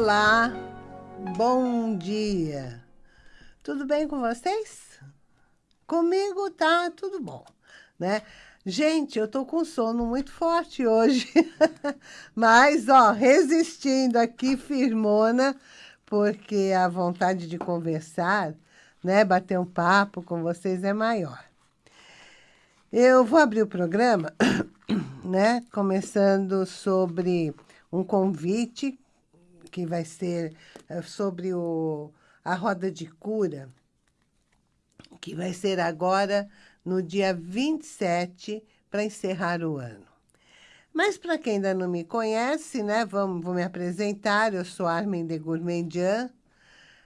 Olá, bom dia. Tudo bem com vocês? Comigo tá tudo bom, né? Gente, eu tô com sono muito forte hoje, mas, ó, resistindo aqui firmona, porque a vontade de conversar, né, bater um papo com vocês é maior. Eu vou abrir o programa, né, começando sobre um convite que vai ser eh, sobre o, a roda de cura, que vai ser agora no dia 27 para encerrar o ano. Mas para quem ainda não me conhece, né, vamos, vou me apresentar, eu sou Armin de Gourmandian,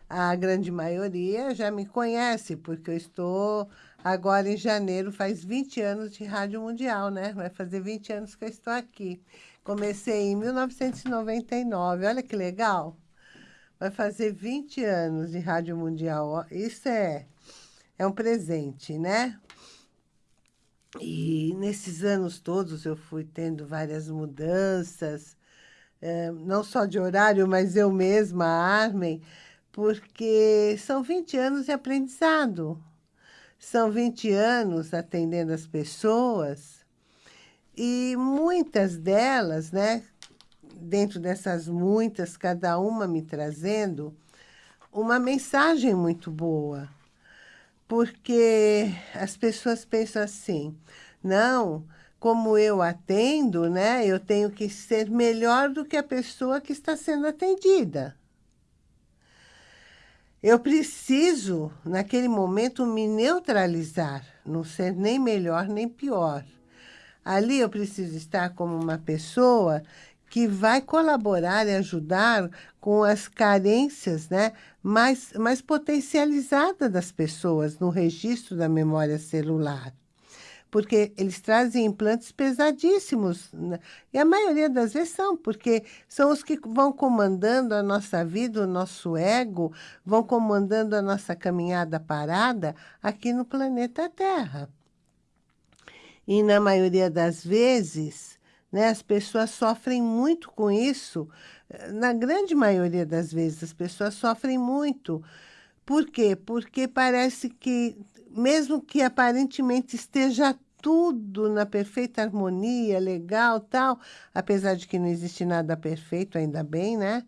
a grande maioria já me conhece, porque eu estou agora em janeiro, faz 20 anos de Rádio Mundial, né? Vai fazer 20 anos que eu estou aqui. Comecei em 1999, olha que legal. Vai fazer 20 anos de Rádio Mundial. Isso é, é um presente, né? E nesses anos todos eu fui tendo várias mudanças, é, não só de horário, mas eu mesma, a Armin, porque são 20 anos de aprendizado. São 20 anos atendendo as pessoas e muitas delas, né, dentro dessas muitas, cada uma me trazendo uma mensagem muito boa. Porque as pessoas pensam assim, não, como eu atendo, né, eu tenho que ser melhor do que a pessoa que está sendo atendida. Eu preciso, naquele momento, me neutralizar, não ser nem melhor nem pior. Ali eu preciso estar como uma pessoa que vai colaborar e ajudar com as carências né, mais, mais potencializadas das pessoas no registro da memória celular porque eles trazem implantes pesadíssimos. Né? E a maioria das vezes são, porque são os que vão comandando a nossa vida, o nosso ego, vão comandando a nossa caminhada parada aqui no planeta Terra. E na maioria das vezes, né, as pessoas sofrem muito com isso. Na grande maioria das vezes, as pessoas sofrem muito. Por quê? Porque parece que mesmo que aparentemente esteja tudo na perfeita harmonia, legal, tal, apesar de que não existe nada perfeito, ainda bem, né?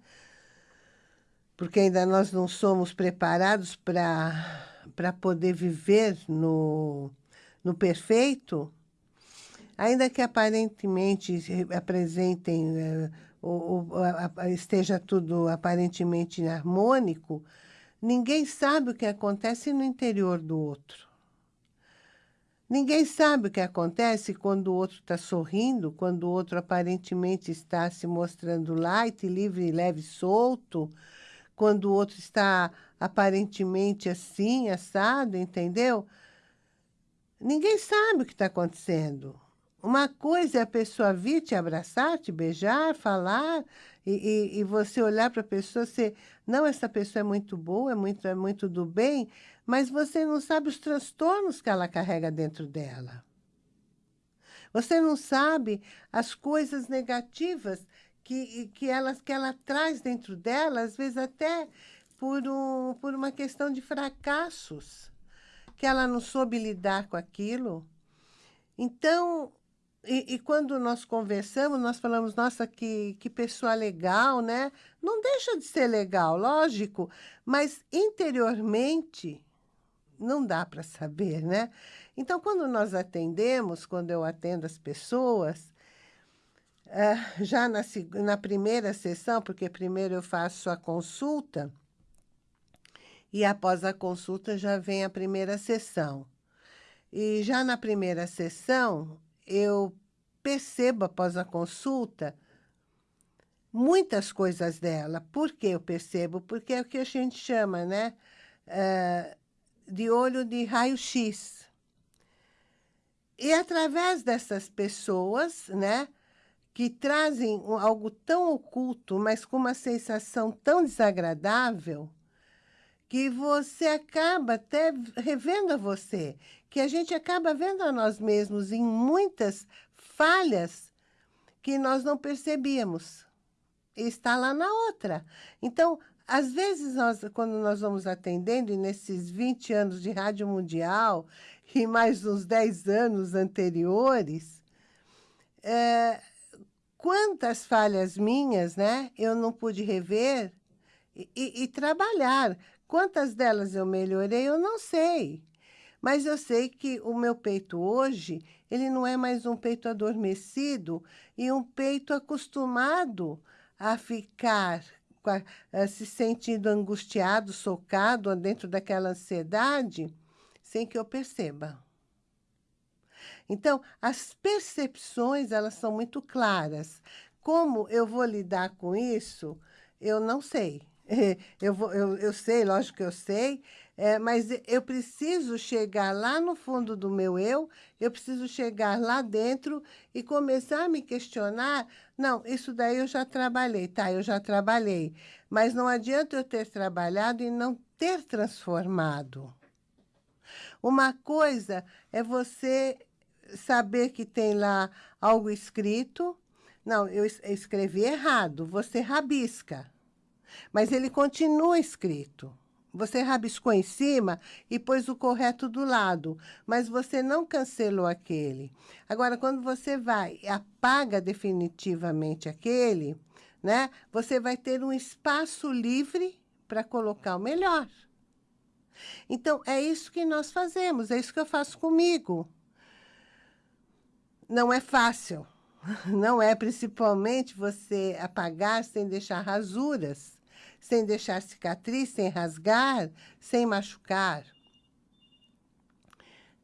Porque ainda nós não somos preparados para poder viver no, no perfeito, ainda que aparentemente apresentem, eh, ou, ou a, esteja tudo aparentemente harmônico, ninguém sabe o que acontece no interior do outro. Ninguém sabe o que acontece quando o outro está sorrindo, quando o outro aparentemente está se mostrando light, livre, leve, solto, quando o outro está aparentemente assim, assado, entendeu? Ninguém sabe o que está acontecendo. Uma coisa é a pessoa vir te abraçar, te beijar, falar, e, e, e você olhar para a pessoa, você, não, essa pessoa é muito boa, é muito, é muito do bem, mas você não sabe os transtornos que ela carrega dentro dela. Você não sabe as coisas negativas que, que, ela, que ela traz dentro dela, às vezes até por, um, por uma questão de fracassos, que ela não soube lidar com aquilo. Então, e, e, quando nós conversamos, nós falamos, nossa, que, que pessoa legal, né? Não deixa de ser legal, lógico, mas interiormente não dá para saber, né? Então, quando nós atendemos, quando eu atendo as pessoas, uh, já na, na primeira sessão, porque primeiro eu faço a consulta, e após a consulta já vem a primeira sessão. E já na primeira sessão, eu percebo após a consulta muitas coisas dela. Por que eu percebo? Porque é o que a gente chama, né? Uh, de olho de raio-x. E através dessas pessoas, né, que trazem algo tão oculto, mas com uma sensação tão desagradável, que você acaba até revendo a você, que a gente acaba vendo a nós mesmos em muitas falhas que nós não percebíamos. está lá na outra. Então, às vezes, nós, quando nós vamos atendendo, e nesses 20 anos de Rádio Mundial, e mais uns 10 anos anteriores, é, quantas falhas minhas, né, eu não pude rever e, e, e trabalhar. Quantas delas eu melhorei, eu não sei. Mas eu sei que o meu peito hoje, ele não é mais um peito adormecido e um peito acostumado a ficar se sentindo angustiado, socado dentro daquela ansiedade, sem que eu perceba. Então, as percepções, elas são muito claras. Como eu vou lidar com isso, eu não sei. Eu, vou, eu, eu sei, lógico que eu sei, é, mas eu preciso chegar lá no fundo do meu eu, eu preciso chegar lá dentro e começar a me questionar. Não, isso daí eu já trabalhei, tá, eu já trabalhei. Mas não adianta eu ter trabalhado e não ter transformado. Uma coisa é você saber que tem lá algo escrito. Não, eu escrevi errado, você rabisca. Mas ele continua escrito. Você rabiscou em cima e pôs o correto do lado, mas você não cancelou aquele. Agora, quando você vai e apaga definitivamente aquele, né, você vai ter um espaço livre para colocar o melhor. Então, é isso que nós fazemos, é isso que eu faço comigo. Não é fácil, não é principalmente você apagar sem deixar rasuras sem deixar cicatriz, sem rasgar, sem machucar.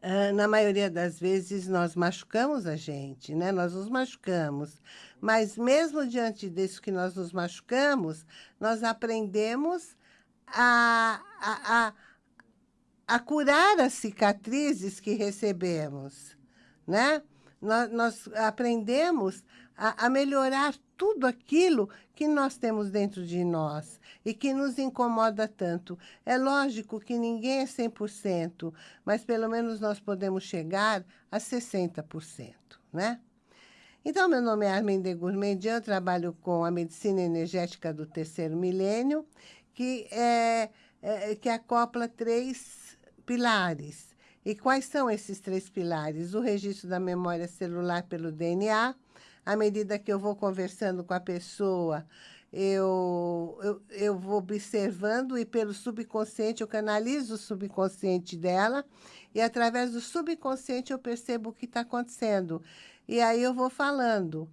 Uh, na maioria das vezes, nós machucamos a gente, né? Nós nos machucamos. Mas mesmo diante disso que nós nos machucamos, nós aprendemos a, a, a, a curar as cicatrizes que recebemos, né? Nós, nós aprendemos a, a melhorar tudo aquilo que nós temos dentro de nós e que nos incomoda tanto. É lógico que ninguém é 100%, mas pelo menos nós podemos chegar a 60%, né? Então, meu nome é Armin de Gourmandian, trabalho com a medicina energética do terceiro milênio, que, é, é, que acopla três pilares. E quais são esses três pilares? O registro da memória celular pelo DNA, à medida que eu vou conversando com a pessoa, eu, eu, eu vou observando e pelo subconsciente, eu canalizo o subconsciente dela e através do subconsciente eu percebo o que está acontecendo. E aí eu vou falando.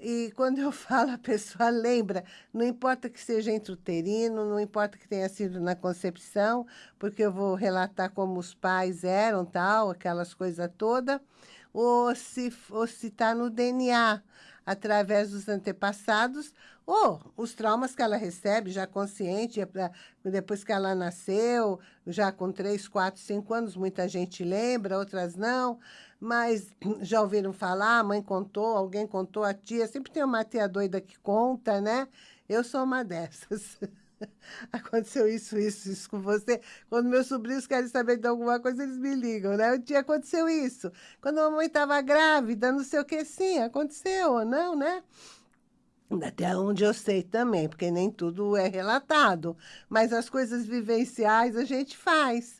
E quando eu falo, a pessoa lembra, não importa que seja intrauterino, não importa que tenha sido na concepção, porque eu vou relatar como os pais eram, tal, aquelas coisas todas ou se ou está no DNA, através dos antepassados, ou os traumas que ela recebe já consciente, é depois que ela nasceu, já com 3, 4, 5 anos, muita gente lembra, outras não, mas já ouviram falar, a mãe contou, alguém contou, a tia, sempre tem uma tia doida que conta, né? Eu sou uma dessas. aconteceu isso, isso, isso com você. Quando meus sobrinhos querem saber de alguma coisa, eles me ligam, né? Um dia aconteceu isso. Quando a mamãe estava grávida, não sei o que, sim, aconteceu ou não, né? Até onde eu sei também, porque nem tudo é relatado. Mas as coisas vivenciais a gente faz.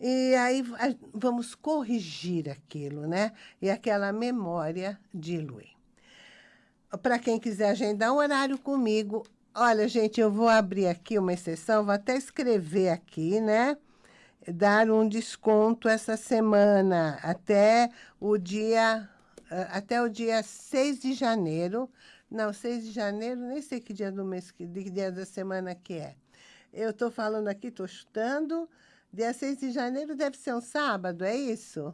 E aí vamos corrigir aquilo, né? E aquela memória dilui. Para quem quiser agendar um horário comigo, Olha, gente, eu vou abrir aqui uma exceção, vou até escrever aqui, né? Dar um desconto essa semana, até o dia, até o dia 6 de janeiro. Não, 6 de janeiro, nem sei que dia do mês, que dia da semana que é. Eu estou falando aqui, estou chutando. Dia 6 de janeiro deve ser um sábado, é isso?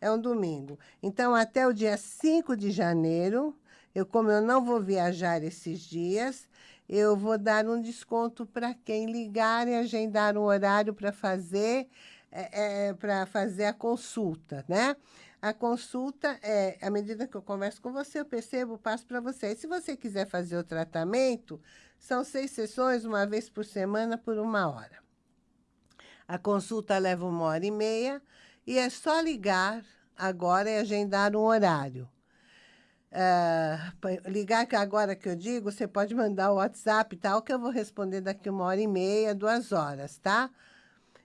É um domingo. Então, até o dia 5 de janeiro, eu, como eu não vou viajar esses dias, eu vou dar um desconto para quem ligar e agendar um horário para fazer, é, é, para fazer a consulta, né? A consulta é, à medida que eu converso com você, eu percebo, passo para você. E se você quiser fazer o tratamento, são seis sessões, uma vez por semana, por uma hora. A consulta leva uma hora e meia e é só ligar agora e agendar um horário. uh, ligar agora que eu digo, você pode mandar o WhatsApp e tal, que eu vou responder daqui uma hora e meia, duas horas, tá?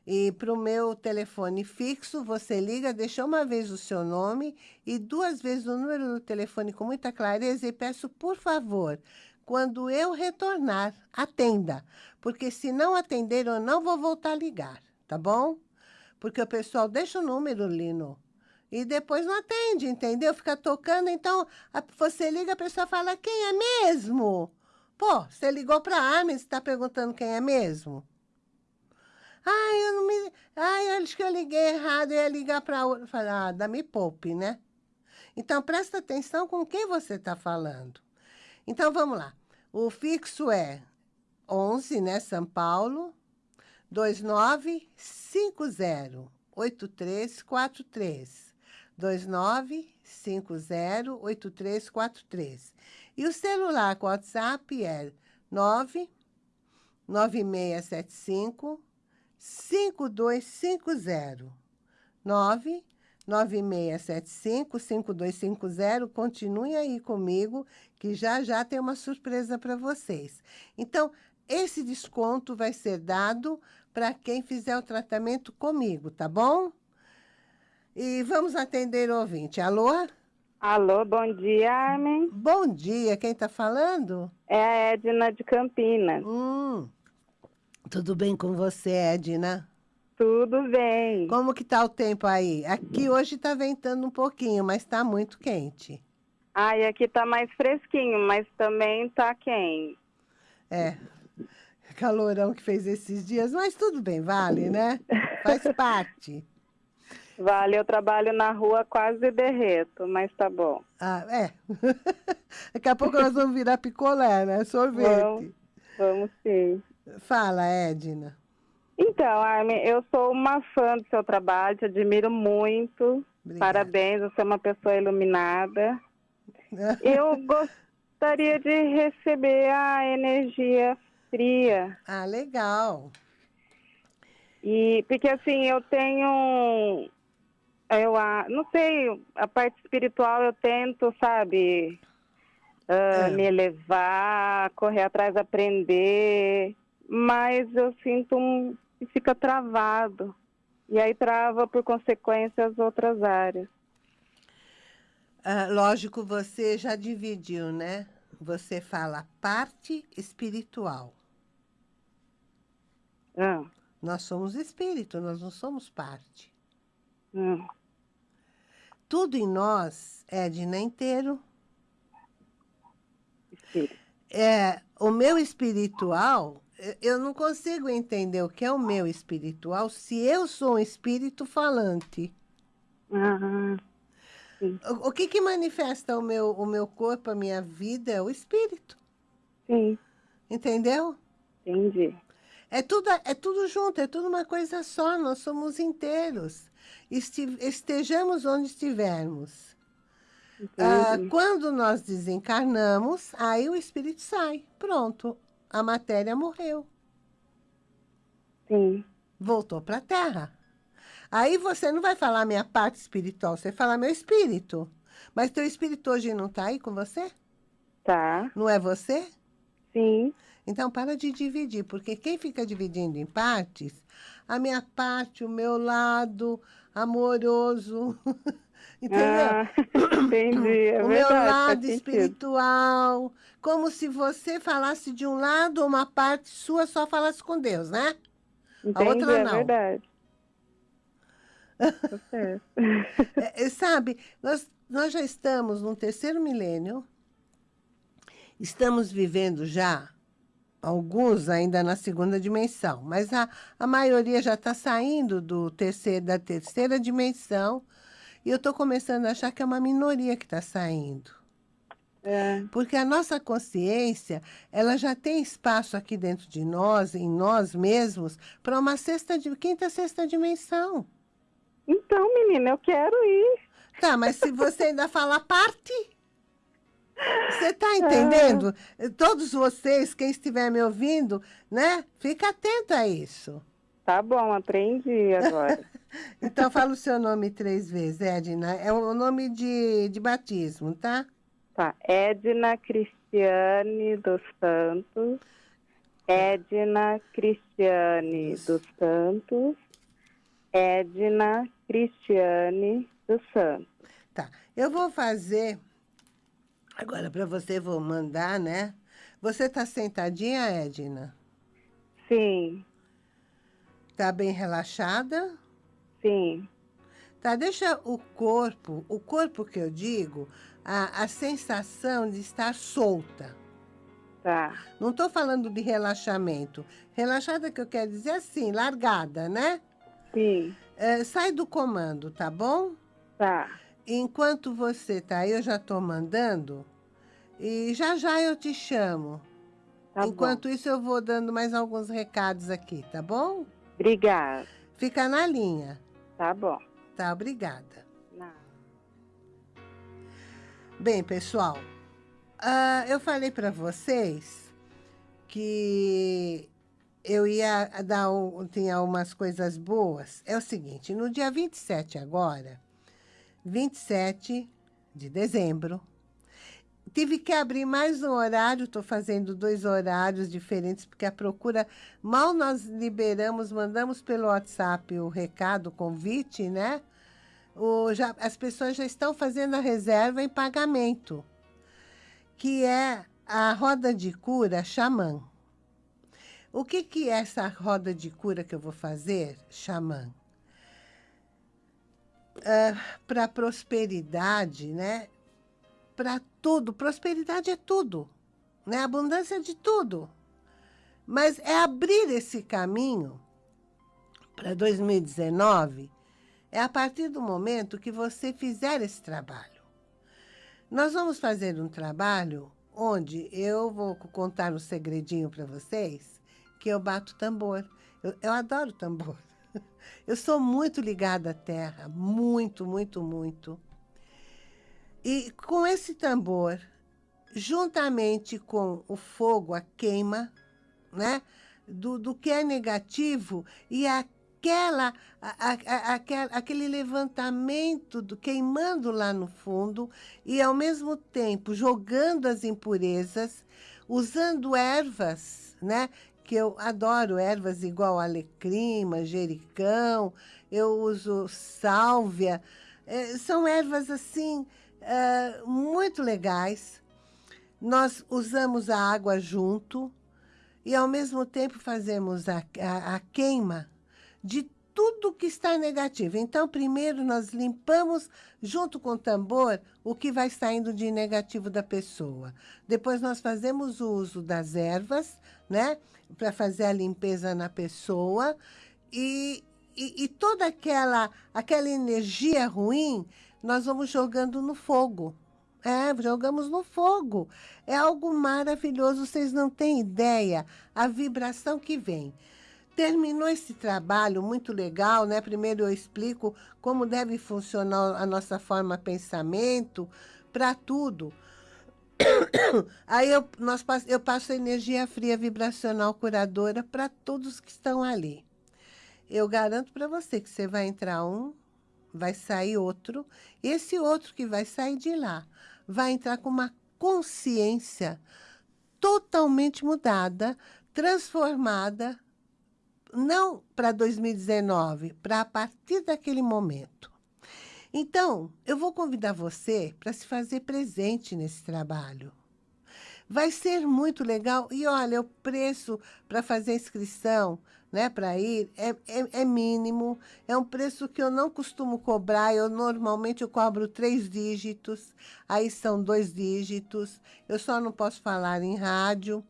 E para o meu telefone fixo, você liga, deixa uma vez o seu nome e duas vezes o número do telefone com muita clareza e peço, por favor, quando eu retornar, atenda. Porque se não atender, eu não vou voltar a ligar, tá bom? Porque o pessoal deixa o número, Lino, e depois não atende, entendeu? Fica tocando, então a, você liga, a pessoa fala, quem é mesmo? Pô, você ligou para a Armin, você está perguntando quem é mesmo? Ai, eu não me... Ai, acho que eu liguei errado, eu ia ligar para outra. Falei, ah, me poupe, né? Então, presta atenção com quem você está falando. Então, vamos lá. O fixo é 11, né, São Paulo, 2950-8343. 2950-8343. E o celular com WhatsApp é 99675 5250. 99675-5250. Continue aí comigo, que já já tem uma surpresa para vocês. Então, esse desconto vai ser dado para quem fizer o tratamento comigo, tá bom? E vamos atender o ouvinte. Alô? Alô, bom dia, Armin. Bom dia, quem está falando? É a Edna de Campinas. Hum. Tudo bem com você, Edna? Tudo bem. Como que tá o tempo aí? Aqui hoje tá ventando um pouquinho, mas tá muito quente. Ah, e aqui tá mais fresquinho, mas também tá quente. É, calorão que fez esses dias, mas tudo bem, vale, né? Faz parte. Vale, eu trabalho na rua, quase derreto, mas tá bom. Ah, é. Daqui a pouco nós vamos virar picolé, né? Sorvete. Vamos, vamos sim. Fala, Edna. Então, Armin, eu sou uma fã do seu trabalho, te admiro muito. Obrigada. Parabéns, você é uma pessoa iluminada. eu gostaria de receber a energia Ah, legal. E porque assim, eu tenho eu não sei, a parte espiritual eu tento, sabe, uh, é. me elevar, correr atrás, aprender mas eu sinto um que fica travado. E aí trava, por consequência, as outras áreas. Ah, lógico, você já dividiu, né? Você fala parte espiritual. Ah. Nós somos espírito, nós não somos parte. Ah. Tudo em nós, é inteiro. Espírito. É, o meu espiritual eu não consigo entender o que é o meu espiritual se eu sou um espírito falante. Uhum. O, o, que que manifesta o meu, o meu corpo, a minha vida? É o espírito. Sim. Entendeu? Entendi. É tudo, é tudo junto, é tudo uma coisa só, nós somos inteiros. Este, estejamos onde estivermos. Ah, quando nós desencarnamos, aí o espírito sai. Pronto, a matéria morreu. Sim. Voltou para a Terra. Aí você não vai falar minha parte espiritual, você fala meu espírito. Mas teu espírito hoje não está aí com você? Tá. Não é você? Sim. Então, para de dividir, porque quem fica dividindo em partes, a minha parte, o meu lado amoroso, entendeu? Ah, entendi, é O verdade, meu lado espiritual, como se você falasse de um lado, uma parte sua só falasse com Deus, né? Entendi, a outra é não. verdade. é, sabe, nós, nós já estamos no terceiro milênio, estamos vivendo já alguns ainda na segunda dimensão, mas a, a maioria já está saindo do terceiro, da terceira dimensão e eu estou começando a achar que é uma minoria que está saindo. É. Porque a nossa consciência, ela já tem espaço aqui dentro de nós, em nós mesmos, para uma sexta, quinta, sexta dimensão. Então, menina, eu quero ir. Tá, mas se você ainda falar parte, você está entendendo? É. Todos vocês, quem estiver me ouvindo, né? Fica atento a isso. Tá bom, aprendi agora. então, fala o seu nome três vezes, Edna. É o nome de, de batismo, tá? Tá, Edna Cristiane dos Santos. Edna Cristiane dos Santos. Edna Cristiane dos Santos. Tá, eu vou fazer... Agora, para você, vou mandar, né? Você está sentadinha, Edna? Sim. Está bem relaxada? Sim. Tá, deixa o corpo, o corpo que eu digo, a, a sensação de estar solta. Tá. Não estou falando de relaxamento. Relaxada que eu quero dizer assim, largada, né? Sim. É, sai do comando, tá bom? Tá. Enquanto você tá aí, eu já estou mandando. E já já eu te chamo. Tá Enquanto bom. isso, eu vou dando mais alguns recados aqui, tá bom? Obrigada. Fica na linha. Tá bom. Tá, obrigada. Não. Bem, pessoal, uh, eu falei para vocês que eu ia dar um, tinha umas coisas boas. É o seguinte, no dia 27 agora, 27 de dezembro, tive que abrir mais um horário, estou fazendo dois horários diferentes, porque a procura, mal nós liberamos, mandamos pelo WhatsApp o recado, o convite, né? O, já, as pessoas já estão fazendo a reserva em pagamento, que é a roda de cura xamã. O que, que é essa roda de cura que eu vou fazer, xamã? Uh, Para prosperidade, né? Para tudo. Prosperidade é tudo, né? Abundância de tudo. Mas é abrir esse caminho para 2019 é a partir do momento que você fizer esse trabalho. Nós vamos fazer um trabalho onde eu vou contar um segredinho para vocês, que eu bato tambor. Eu, eu adoro tambor. Eu sou muito ligada à terra, muito, muito, muito. E com esse tambor, juntamente com o fogo, a queima, né? Do, do que é negativo e aquela, a, a, a, aquele levantamento do, queimando lá no fundo e, ao mesmo tempo, jogando as impurezas, usando ervas, né? Que eu adoro ervas igual alecrim, manjericão, eu uso sálvia. É, são ervas, assim, é, muito legais. Nós usamos a água junto e, ao mesmo tempo, fazemos a, a, a queima de tudo que está negativo. Então, primeiro nós limpamos, junto com o tambor, o que vai saindo de negativo da pessoa. Depois nós fazemos o uso das ervas, né? Para fazer a limpeza na pessoa. E, e, e, toda aquela, aquela energia ruim, nós vamos jogando no fogo. É, jogamos no fogo. É algo maravilhoso, vocês não têm ideia a vibração que vem. Terminou esse trabalho muito legal, né? Primeiro eu explico como deve funcionar a nossa forma de pensamento para tudo. Aí eu, nós, eu passo energia fria vibracional curadora para todos que estão ali. Eu garanto para você que você vai entrar um, vai sair outro, e esse outro que vai sair de lá vai entrar com uma consciência totalmente mudada, transformada, não para 2019, para a partir daquele momento. Então, eu vou convidar você para se fazer presente nesse trabalho. Vai ser muito legal. E olha, o preço para fazer inscrição, né, para ir, é, é, é, mínimo. É um preço que eu não costumo cobrar. Eu normalmente eu cobro três dígitos, aí são dois dígitos. Eu só não posso falar em rádio.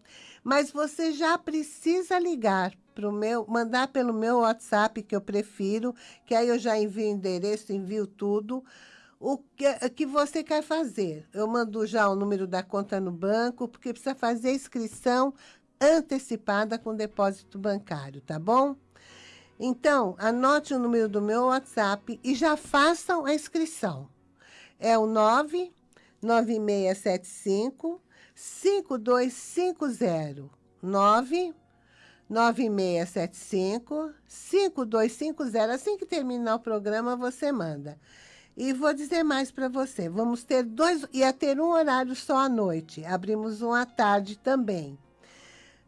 Mas você já precisa ligar pro meu, mandar pelo meu WhatsApp, que eu prefiro, que aí eu já envio endereço, envio tudo, o que, que você quer fazer. Eu mando já o número da conta no banco, porque precisa fazer a inscrição antecipada com depósito bancário, tá bom? Então, anote o número do meu WhatsApp e já façam a inscrição. É o 99675 5250 9 9675 5250. Assim que terminar o programa, você manda. E vou dizer mais para você, vamos ter dois, ia ter um horário só à noite, abrimos um à tarde também.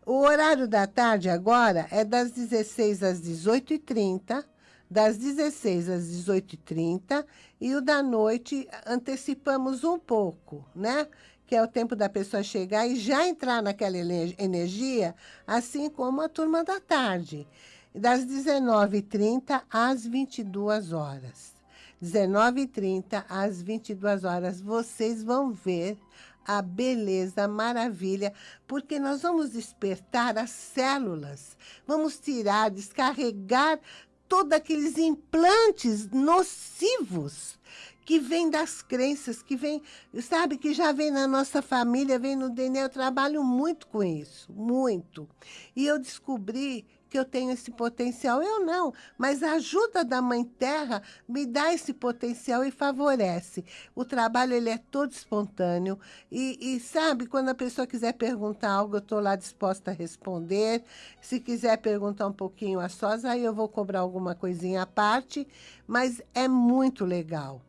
O horário da tarde agora é das 16 às 18h30, das 16 às 18h30, e o da noite antecipamos um pouco, né? Que é o tempo da pessoa chegar e já entrar naquela energia, assim como a turma da tarde, das 19h30 às 22 horas. 19h30 às 22 horas, vocês vão ver a beleza, a maravilha, porque nós vamos despertar as células, vamos tirar, descarregar todos aqueles implantes nocivos que vêm das crenças, que vem, sabe, que já vem na nossa família, vem no DNA. Eu trabalho muito com isso, muito. E eu descobri que eu tenho esse potencial. Eu não, mas a ajuda da Mãe Terra me dá esse potencial e favorece. O trabalho ele é todo espontâneo e, e sabe, quando a pessoa quiser perguntar algo, eu estou lá disposta a responder. Se quiser perguntar um pouquinho a sós, aí eu vou cobrar alguma coisinha à parte, mas é muito legal.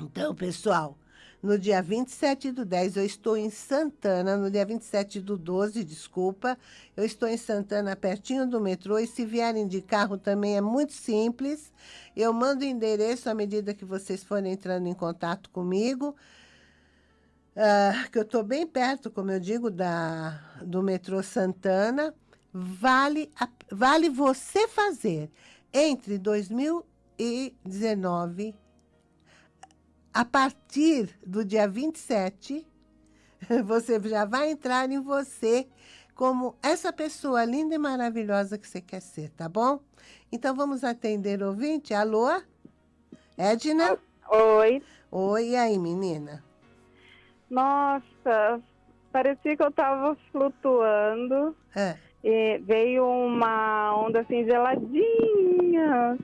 Então, pessoal, no dia 27 do 10, eu estou em Santana, no dia 27 do 12, desculpa, eu estou em Santana, pertinho do metrô, e se vierem de carro também é muito simples. Eu mando o endereço à medida que vocês forem entrando em contato comigo, uh, que eu estou bem perto, como eu digo, da, do metrô Santana. Vale, a, vale você fazer entre 2019 a partir do dia 27, você já vai entrar em você como essa pessoa linda e maravilhosa que você quer ser, tá bom? Então, vamos atender o ouvinte. Alô? Edna? Oi. Oi, e aí, menina? Nossa, parecia que eu tava flutuando. É. E veio uma onda assim geladinha,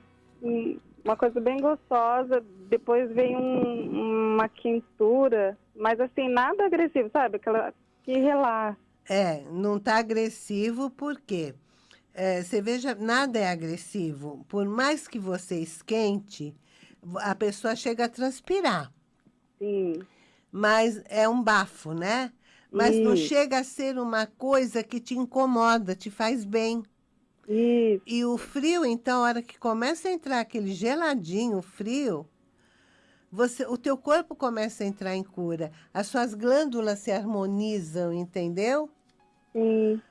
uma coisa bem gostosa. Depois vem um, uma quintura, mas assim, nada agressivo, sabe? Aquela que relaxa. É, não tá agressivo porque é, você veja, nada é agressivo. Por mais que você esquente, a pessoa chega a transpirar. Sim. Mas é um bafo, né? Mas Isso. não chega a ser uma coisa que te incomoda, te faz bem. Isso. E o frio, então, a hora que começa a entrar aquele geladinho, frio, você, o teu corpo começa a entrar em cura. As suas glândulas se harmonizam, entendeu? Sim.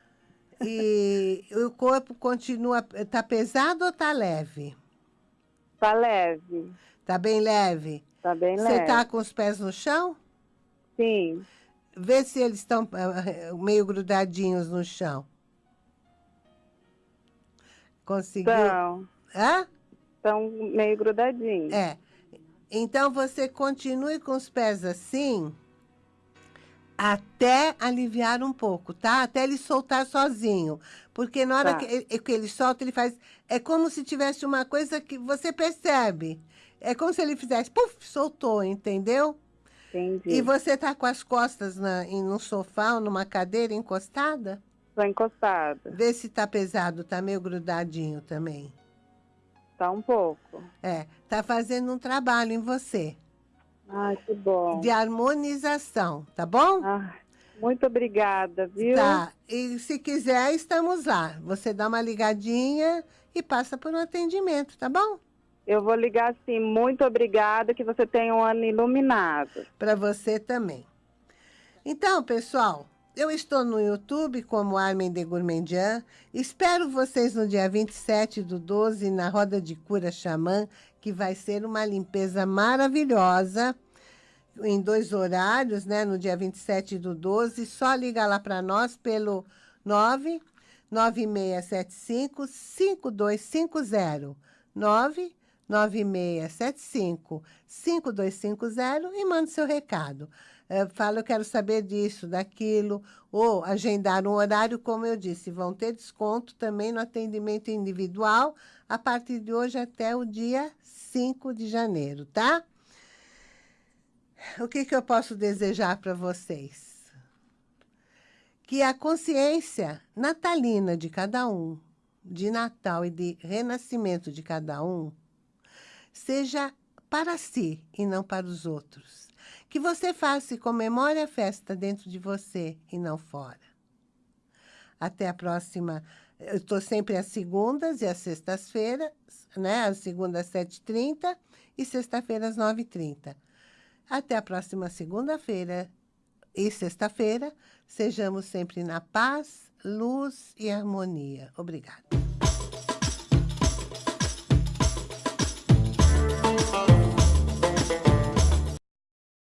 E o corpo continua... Tá pesado ou tá leve? Tá leve. Tá bem leve? Tá bem leve. Você tá com os pés no chão? Sim. Vê se eles estão eh, meio grudadinhos no chão. Conseguiu? Estão. Hã? Estão meio grudadinhos. É. Então, você continue com os pés assim até aliviar um pouco, tá? Até ele soltar sozinho. Porque na hora tá. que, ele, que ele solta, ele faz... É como se tivesse uma coisa que você percebe. É como se ele fizesse... Puf, soltou, entendeu? Entendi. E você tá com as costas na, em um sofá ou numa cadeira encostada? Estou encostada. Vê se tá pesado, tá meio grudadinho também. Tá um pouco. É, tá fazendo um trabalho em você. Ai, que bom. De harmonização, tá bom? Ah, muito obrigada, viu? Tá, e se quiser, estamos lá. Você dá uma ligadinha e passa por um atendimento, tá bom? Eu vou ligar sim. Muito obrigada, que você tenha um ano iluminado. Para você também. Então, pessoal, eu estou no YouTube como Armin de Gourmandian. Espero vocês no dia 27 do 12 na Roda de Cura Xamã, que vai ser uma limpeza maravilhosa em dois horários, né? No dia 27 do 12. Só liga lá para nós pelo 9 9675 5250. 9 9675 5250 e manda seu recado é, fala, eu quero saber disso, daquilo, ou agendar um horário, como eu disse, vão ter desconto também no atendimento individual a partir de hoje até o dia 5 de janeiro, tá? O que, que eu posso desejar para vocês? Que a consciência natalina de cada um, de Natal e de renascimento de cada um, seja para si e não para os outros. Que você faça e comemore a festa dentro de você e não fora. Até a próxima. Eu estou sempre às segundas e às sextas-feiras, né? Às segundas, às 7h30 e sexta-feira, às 9h30. Até a próxima segunda-feira e sexta-feira. Sejamos sempre na paz, luz e harmonia. Obrigada.